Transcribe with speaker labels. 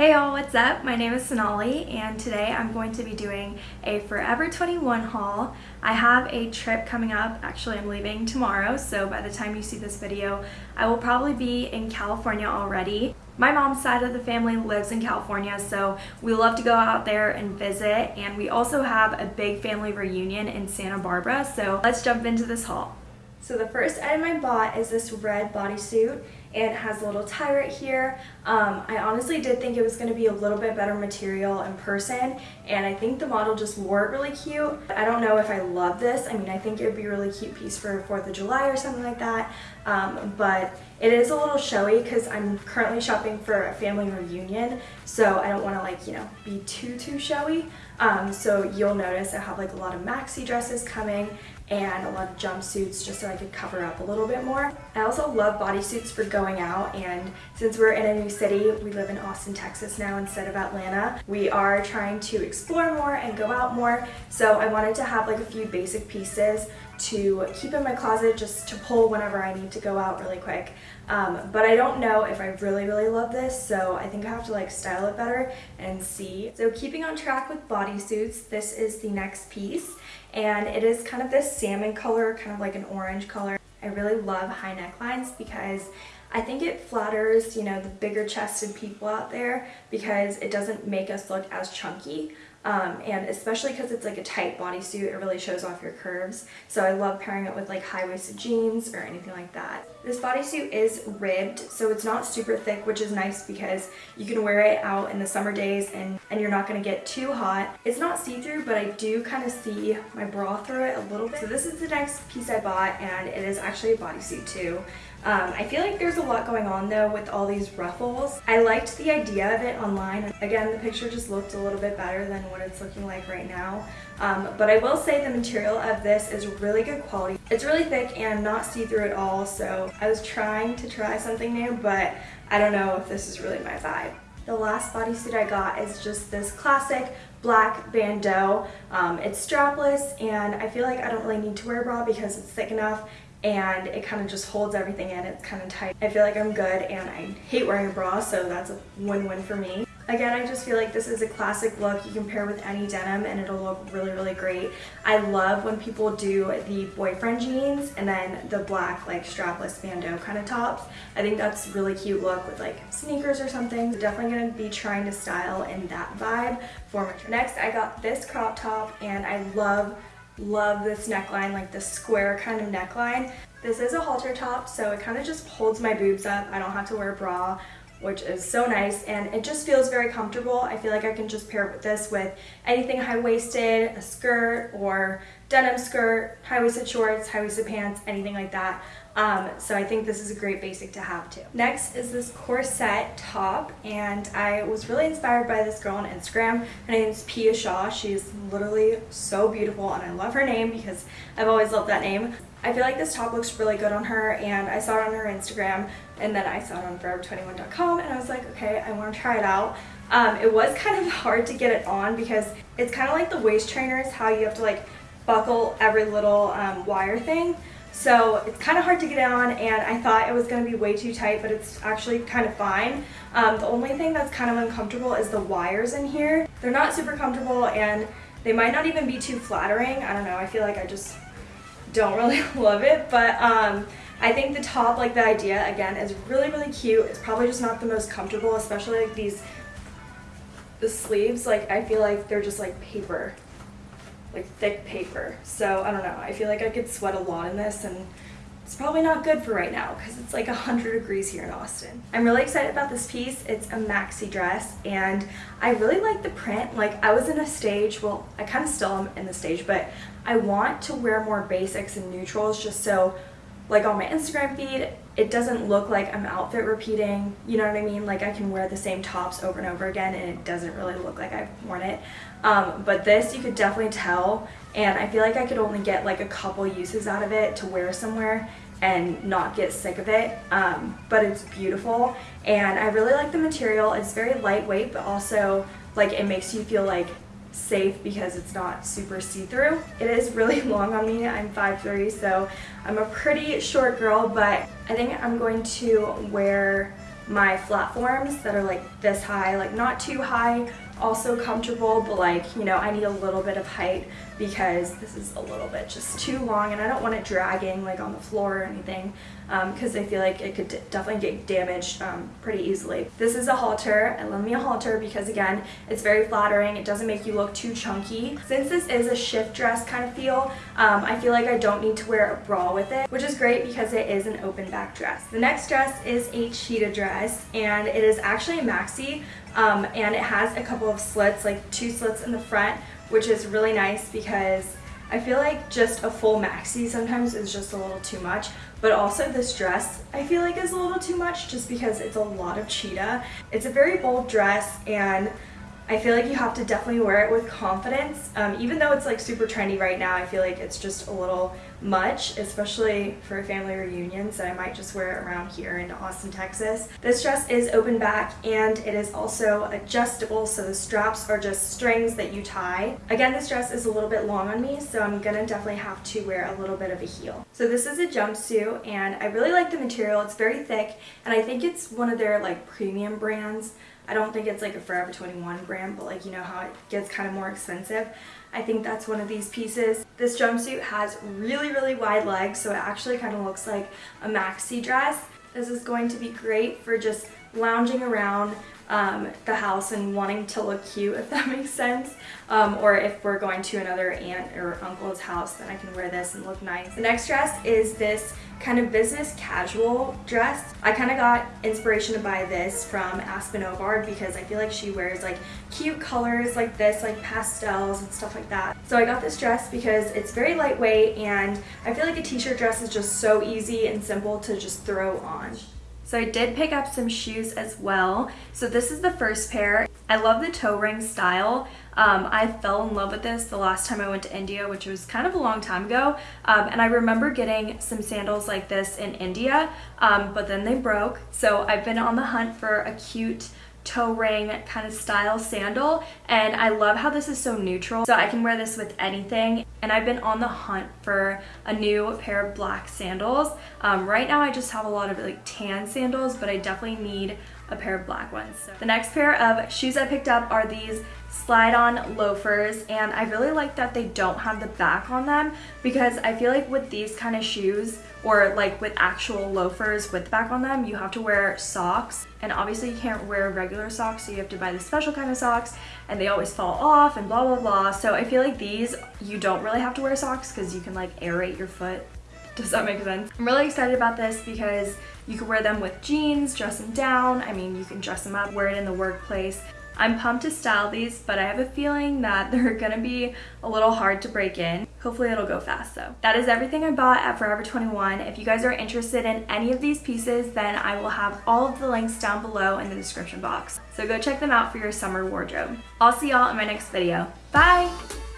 Speaker 1: Hey y'all, what's up? My name is Sonali and today I'm going to be doing a Forever 21 haul. I have a trip coming up, actually I'm leaving tomorrow, so by the time you see this video, I will probably be in California already. My mom's side of the family lives in California, so we love to go out there and visit, and we also have a big family reunion in Santa Barbara, so let's jump into this haul. So the first item I bought is this red bodysuit it has a little tie right here. Um, I honestly did think it was going to be a little bit better material in person and I think the model just wore it really cute. I don't know if I love this. I mean I think it would be a really cute piece for 4th of July or something like that um, but it is a little showy because I'm currently shopping for a family reunion so I don't want to like you know be too too showy. Um, so you'll notice I have like a lot of maxi dresses coming and a lot of jumpsuits just so I could cover up a little bit more. I also love bodysuits for going out and since we're in a new city, we live in Austin, Texas now instead of Atlanta, we are trying to explore more and go out more. So I wanted to have like a few basic pieces to keep in my closet just to pull whenever I need to go out really quick. Um, but I don't know if I really, really love this, so I think I have to like style it better and see. So keeping on track with bodysuits, this is the next piece and it is kind of this salmon color, kind of like an orange color. I really love high necklines because I think it flatters, you know, the bigger chested people out there because it doesn't make us look as chunky. Um, and especially because it's like a tight bodysuit, it really shows off your curves. So I love pairing it with like high-waisted jeans or anything like that. This bodysuit is ribbed, so it's not super thick, which is nice because you can wear it out in the summer days and, and you're not going to get too hot. It's not see-through, but I do kind of see my bra through it a little bit. So this is the next piece I bought, and it is actually a bodysuit too. Um, I feel like there's a lot going on though with all these ruffles. I liked the idea of it online. Again, the picture just looked a little bit better than what it's looking like right now. Um, but I will say the material of this is really good quality. It's really thick and not see-through at all, so I was trying to try something new, but I don't know if this is really my vibe. The last bodysuit I got is just this classic black bandeau. Um, it's strapless and I feel like I don't really need to wear a bra because it's thick enough and it kind of just holds everything in. It's kind of tight. I feel like I'm good and I hate wearing a bra so that's a win-win for me. Again, I just feel like this is a classic look. You can pair with any denim and it'll look really, really great. I love when people do the boyfriend jeans and then the black like strapless bandeau kind of tops. I think that's really cute look with like sneakers or something. So definitely to be trying to style in that vibe for my trip. Next, I got this crop top and I love love this neckline, like the square kind of neckline. This is a halter top, so it kind of just holds my boobs up. I don't have to wear a bra, which is so nice, and it just feels very comfortable. I feel like I can just pair this with anything high-waisted, a skirt, or denim skirt, high-waisted shorts, high-waisted pants, anything like that. Um, so I think this is a great basic to have too. Next is this corset top and I was really inspired by this girl on Instagram. Her name is Pia Shaw. She's literally so beautiful and I love her name because I've always loved that name. I feel like this top looks really good on her and I saw it on her Instagram and then I saw it on forever21.com and I was like okay I want to try it out. Um, it was kind of hard to get it on because it's kind of like the waist trainers how you have to like buckle every little um, wire thing. So it's kind of hard to get on and I thought it was going to be way too tight, but it's actually kind of fine. Um, the only thing that's kind of uncomfortable is the wires in here. They're not super comfortable and they might not even be too flattering. I don't know, I feel like I just don't really love it, but um, I think the top, like the idea, again, is really, really cute. It's probably just not the most comfortable, especially like these, the sleeves, like I feel like they're just like paper like thick paper. So I don't know, I feel like I could sweat a lot in this and it's probably not good for right now because it's like 100 degrees here in Austin. I'm really excited about this piece. It's a maxi dress and I really like the print. Like I was in a stage, well I kind of still am in the stage, but I want to wear more basics and neutrals just so like on my Instagram feed, it doesn't look like I'm outfit repeating, you know what I mean? Like I can wear the same tops over and over again and it doesn't really look like I've worn it. Um, but this you could definitely tell and I feel like I could only get like a couple uses out of it to wear somewhere and not get sick of it um, but it's beautiful and I really like the material it's very lightweight but also like it makes you feel like safe because it's not super see-through. It is really long on me. I'm 5'3", so I'm a pretty short girl, but I think I'm going to wear my flat forms that are like this high, like not too high, also comfortable, but like, you know, I need a little bit of height because this is a little bit just too long and I don't want it dragging like on the floor or anything because um, I feel like it could definitely get damaged um, pretty easily. This is a halter. I love me a halter because again, it's very flattering. It doesn't make you look too chunky. Since this is a shift dress kind of feel, um, I feel like I don't need to wear a bra with it, which is great because it is an open back dress. The next dress is a cheetah dress and it is actually a maxi um, and it has a couple of slits, like two slits in the front, which is really nice because I feel like just a full maxi sometimes is just a little too much, but also this dress I feel like is a little too much just because it's a lot of cheetah. It's a very bold dress and I feel like you have to definitely wear it with confidence. Um, even though it's like super trendy right now, I feel like it's just a little much, especially for a family reunions So I might just wear it around here in Austin, Texas. This dress is open back and it is also adjustable, so the straps are just strings that you tie. Again, this dress is a little bit long on me, so I'm gonna definitely have to wear a little bit of a heel. So this is a jumpsuit and I really like the material. It's very thick and I think it's one of their like premium brands. I don't think it's like a Forever 21 brand, but like you know how it gets kind of more expensive. I think that's one of these pieces. This jumpsuit has really, really wide legs, so it actually kind of looks like a maxi dress. This is going to be great for just lounging around um, the house and wanting to look cute, if that makes sense. Um, or if we're going to another aunt or uncle's house, then I can wear this and look nice. The next dress is this kind of business casual dress. I kind of got inspiration to buy this from Aspyn Ovard because I feel like she wears like cute colors like this, like pastels and stuff like that. So I got this dress because it's very lightweight and I feel like a t-shirt dress is just so easy and simple to just throw on. So I did pick up some shoes as well. So this is the first pair. I love the toe ring style. Um, I fell in love with this the last time I went to India, which was kind of a long time ago. Um, and I remember getting some sandals like this in India, um, but then they broke. So I've been on the hunt for a cute toe ring kind of style sandal and I love how this is so neutral so I can wear this with anything and I've been on the hunt for a new pair of black sandals um, right now I just have a lot of like tan sandals but I definitely need a pair of black ones. So the next pair of shoes I picked up are these slide-on loafers and I really like that they don't have the back on them because I feel like with these kind of shoes or like with actual loafers with the back on them you have to wear socks and obviously you can't wear regular socks so you have to buy the special kind of socks and they always fall off and blah blah blah so I feel like these you don't really have to wear socks because you can like aerate your foot does that make sense? I'm really excited about this because you can wear them with jeans, dress them down. I mean, you can dress them up, wear it in the workplace. I'm pumped to style these, but I have a feeling that they're gonna be a little hard to break in. Hopefully it'll go fast though. That is everything I bought at Forever 21. If you guys are interested in any of these pieces, then I will have all of the links down below in the description box. So go check them out for your summer wardrobe. I'll see y'all in my next video. Bye!